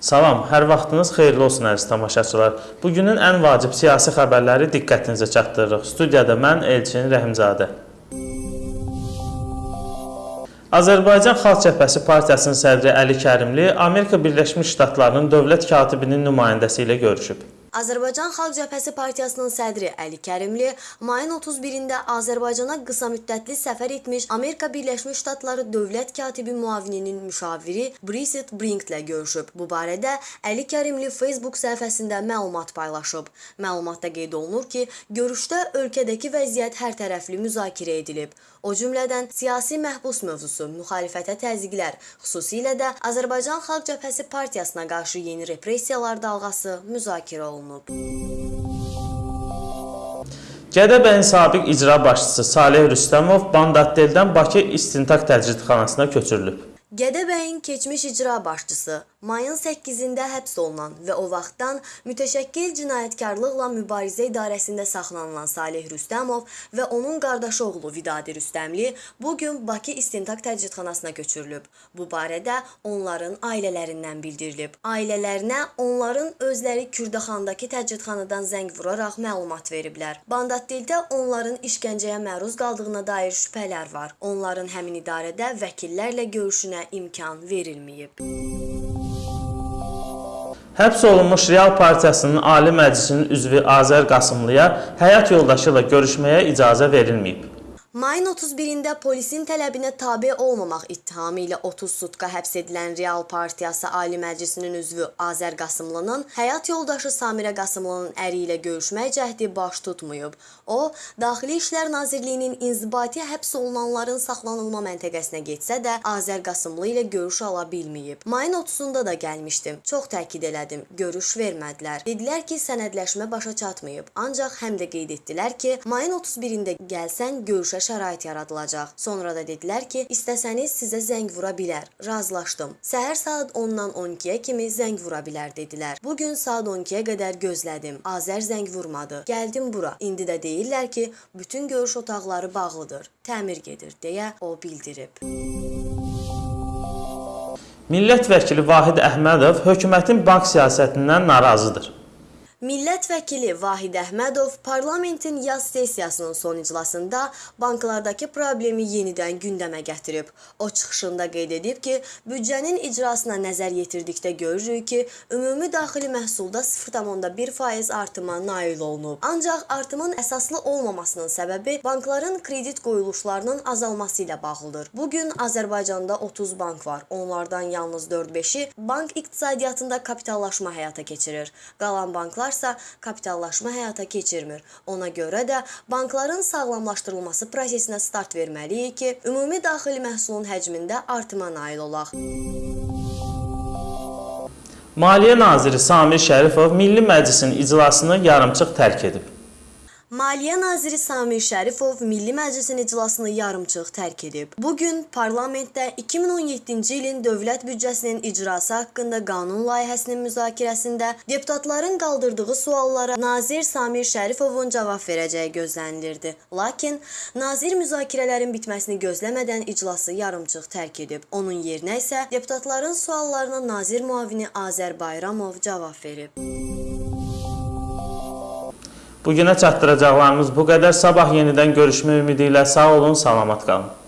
Salam, hər vaxtınız xeyirli olsun əziz tamaşaçılar. Bugünün ən vacib siyasi xəbərləri diqqətinizə çatdırırıq. Studiyada mən Elçin Rəhimzadə. Azərbaycan Xalq Cəbhəsi Partiyasının sədri Əli Kərimli Amerika Birləşmiş Ştatlarının dövlət katibinin nümayəndəsi ilə görüşüb. Azərbaycan Xalq Cəbhəsi Partiyasının sədri Əli Kərimli mayın 31-də Azərbaycana qısa müddətli səfər etmiş Amerika Birləşmiş Ştatları dövlət katibi müavininin müşaviri Bridget Brinklə görüşüb. Bu barədə Əli Kərimli Facebook səhifəsində məlumat paylaşıb. Məlumatda qeyd olunur ki, görüşdə ölkədəki vəziyyət hərtərəfli müzakirə edilib. O cümlədən siyasi məhbus mövzusu, müxalifətə təzyiqlər, xüsusilə də Azərbaycan Xalq Cəbhəsi Partiyasına qarşı yeni repressiyalar dalğası müzakirə olunub. Gədəbəyin sabiq icra başçısı Saleh Rüstəmov Bandatdeldən Bakı İstintaq Təcridxanasına köçürülüb. Gədəbəyin keçmiş icra başçısı mayın 8-də həbs olunan və o vaxtdan mütəşəkkil cinayətkarlıqla mübarizə idarəsində saxlanılan Saleh Rüstəmov və onun qardaşı oğlu Vidadi Rüstəmli bu gün Bakı İstintaq Təcridxanasına köçürülüb. Bu barədə onların ailələrindən bildirilib. Ailələrinə onların özləri Kürdaxandakı təcridxanadan zəng vuraraq məlumat veriblər. Bandatdildə onların işgəncəyə məruz qaldığına dair şübhələr var. Onların həmin idarədə vəkillərlə görüşünə imkan verilməyib. Həbs olunmuş Real Partiyasının Ali Məclisinin üzvü Azər Qasımlıya həyat yoldaşı ilə görüşməyə icazə verilməyib. Mayın 31-də polisin tələbinə tabe olmamaq ittihamı ilə 30 sutka həbs edilən Real Partiyası Ali Məclisinin üzvü Azər Qasımlının həyat yoldaşı Samirə Qasımlının əri ilə görüşmək cəhdi baş tutmayıb. O, Daxili İşlər Nazirliyinin inzibati həbs olunanların saxlanılma məntəqəsinə getsə də Azər Qasımlı ilə görüş ala bilməyib. Mayın 30-da da gəlmişdim. Çox təkid elədim. Görüş vermədilər. Dedilər ki, sənədləşmə başa çatmayıb. Ancaq həm də qeyd etdilər ki, mayın 31-də gəlsən görüşə şərait yaradılacaq. Sonra da dedilər ki, istəsəniz sizə zəng vura bilər. Razılaşdım. Səhər saat 10-dan 12-yə kimi zəng vura bilər dedilər. Bu gün saat 12-yə qədər gözlədim. Azər zəng vurmadı. Gəldim bura. İndi də deyirlər ki, bütün görüş otaqları bağlıdır. Təmir gedir deyə o bildirib. Millət vəkili Vahid Əhmədov hökumətin bank siyasətindən narazıdır. Millət vəkili Vahid Əhmədov parlamentin yaz sessiyasının son iclasında banklardakı problemi yenidən gündəmə gətirib. O çıxışında qeyd edib ki, büdcənin icrasına nəzər yetirdikdə görürük ki, ümumi daxili məhsulda 0,1% artıma nail olunub. Ancaq artımın əsaslı olmamasının səbəbi bankların kredit qoyuluşlarının azalması ilə bağlıdır. Bu gün Azərbaycanda 30 bank var. Onlardan yalnız 4-5-i bank iqtisadiyyatında kapitallaşma həyata keçirir. Qalan banklar banklarsa kapitallaşma həyata keçirmir. Ona görə də bankların sağlamlaşdırılması prosesinə start verməliyik ki, ümumi daxili məhsulun həcmində artıma nail olaq. Maliyyə naziri Samir Şərifov Milli Məclisin iclasını yarımçıq tərk edib. Maliyyə naziri Samir Şərifov Milli Məclisin iclasını yarımçıq tərk edib. Bu gün parlamentdə 2017-ci ilin dövlət büdcəsinin icrası haqqında qanun layihəsinin müzakirəsində deputatların qaldırdığı suallara nazir Samir Şərifovun cavab verəcəyi gözlənilirdi. Lakin nazir müzakirələrin bitməsini gözləmədən iclası yarımçıq tərk edib. Onun yerinə isə deputatların suallarına nazir müavini Azər Bayramov cavab verib. Bugünə çatdıracaqlarımız bu qədər. Sabah yenidən görüşmə ümidi ilə sağ olun, salamat qalın.